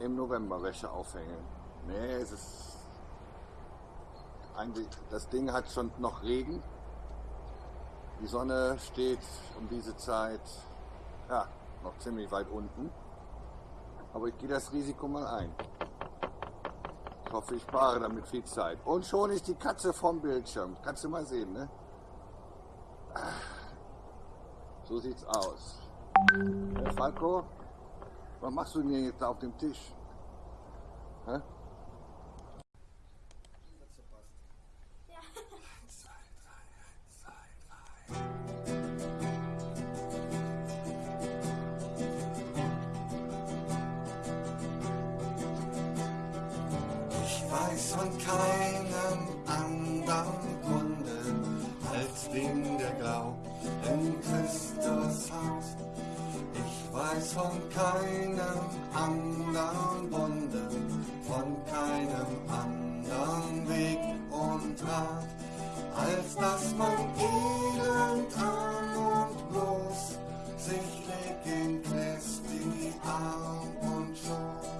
im November Wäsche aufhängen. Nee, es ist eigentlich, das Ding hat schon noch Regen. Die Sonne steht um diese Zeit ja, noch ziemlich weit unten. Aber ich gehe das Risiko mal ein. Ich hoffe, ich spare damit viel Zeit. Und schon ist die Katze vom Bildschirm. Kannst du mal sehen, ne? So sieht's aus. Herr Falco, was machst du denn jetzt auf dem Tisch? Hä? Ich weiß von keinem anderen Kunden weiß von keinem anderen Wunden, von keinem anderen Weg und Rat, als dass man elend arm und bloß sich legt in Christi Arm und Schoß.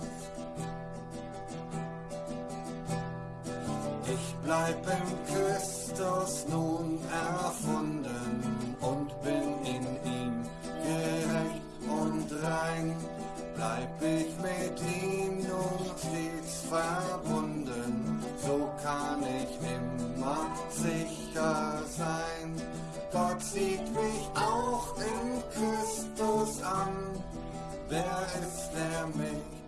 Ich bleib in Christus nun erfunden sieht mich auch in Christus an. Wer ist der mich?